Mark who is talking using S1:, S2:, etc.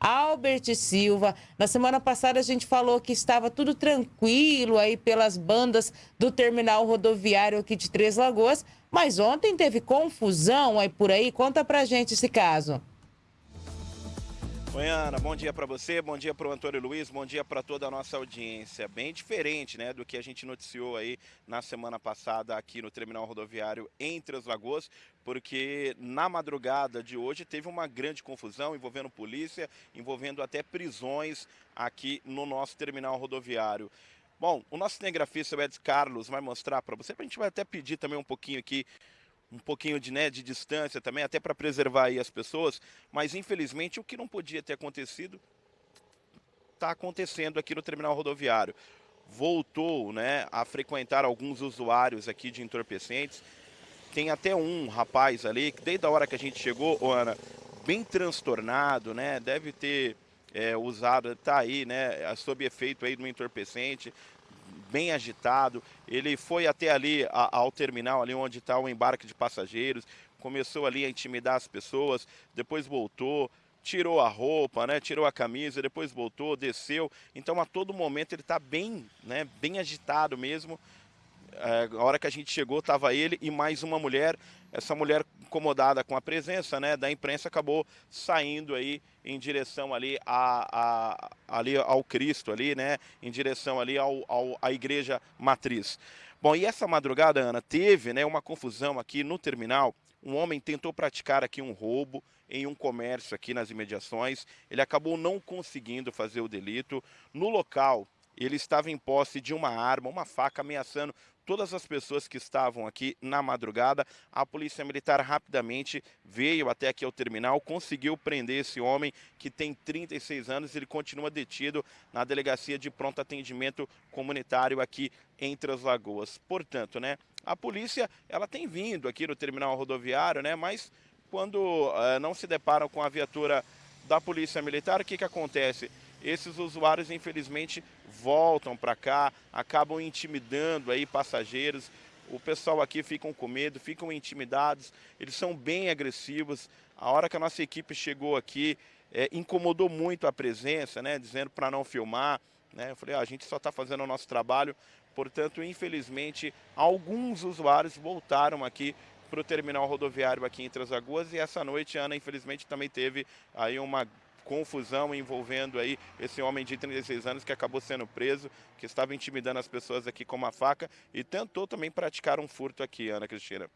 S1: Albert Silva. Na semana passada a gente falou que estava tudo tranquilo aí pelas bandas do terminal rodoviário aqui de Três Lagoas, mas ontem teve confusão aí por aí. Conta pra gente esse caso.
S2: Oi, Ana, bom dia para você, bom dia para o Antônio Luiz, bom dia para toda a nossa audiência. Bem diferente né, do que a gente noticiou aí na semana passada aqui no terminal rodoviário em Três Lagoas, porque na madrugada de hoje teve uma grande confusão envolvendo polícia, envolvendo até prisões aqui no nosso terminal rodoviário. Bom, o nosso cinegrafista, o Ed Carlos, vai mostrar para você, a gente vai até pedir também um pouquinho aqui um pouquinho de, né, de distância também, até para preservar aí as pessoas, mas infelizmente o que não podia ter acontecido está acontecendo aqui no terminal rodoviário. Voltou né, a frequentar alguns usuários aqui de entorpecentes. Tem até um rapaz ali, que desde a hora que a gente chegou, Ana, bem transtornado, né? Deve ter é, usado, tá aí, né? Sob efeito aí do entorpecente, bem agitado. Ele foi até ali a, ao terminal, ali onde está o embarque de passageiros, começou ali a intimidar as pessoas, depois voltou, tirou a roupa, né, tirou a camisa, depois voltou, desceu. Então a todo momento ele está bem, né, bem agitado mesmo. É, a hora que a gente chegou, estava ele e mais uma mulher. Essa mulher incomodada com a presença né, da imprensa acabou saindo aí em direção ali, a, a, ali ao Cristo, ali, né, em direção ali ao, ao, à igreja matriz. Bom, e essa madrugada, Ana, teve né, uma confusão aqui no terminal. Um homem tentou praticar aqui um roubo em um comércio aqui nas imediações. Ele acabou não conseguindo fazer o delito. No local, ele estava em posse de uma arma, uma faca, ameaçando todas as pessoas que estavam aqui na madrugada. A polícia militar rapidamente veio até aqui ao terminal, conseguiu prender esse homem que tem 36 anos, ele continua detido na delegacia de pronto atendimento comunitário aqui entre as Lagoas. Portanto, né, a polícia ela tem vindo aqui no terminal rodoviário, né, mas quando uh, não se deparam com a viatura da polícia militar, o que, que acontece? esses usuários infelizmente voltam para cá, acabam intimidando aí passageiros. O pessoal aqui ficam com medo, ficam intimidados, eles são bem agressivos. A hora que a nossa equipe chegou aqui, é, incomodou muito a presença, né, dizendo para não filmar. Né? Eu falei, ah, a gente só está fazendo o nosso trabalho, portanto, infelizmente, alguns usuários voltaram aqui para o terminal rodoviário aqui em Três Lagoas e essa noite, Ana, infelizmente, também teve aí uma confusão envolvendo aí esse homem de 36 anos que acabou sendo preso, que estava intimidando as pessoas aqui com uma faca e tentou também praticar um furto aqui, Ana Cristina.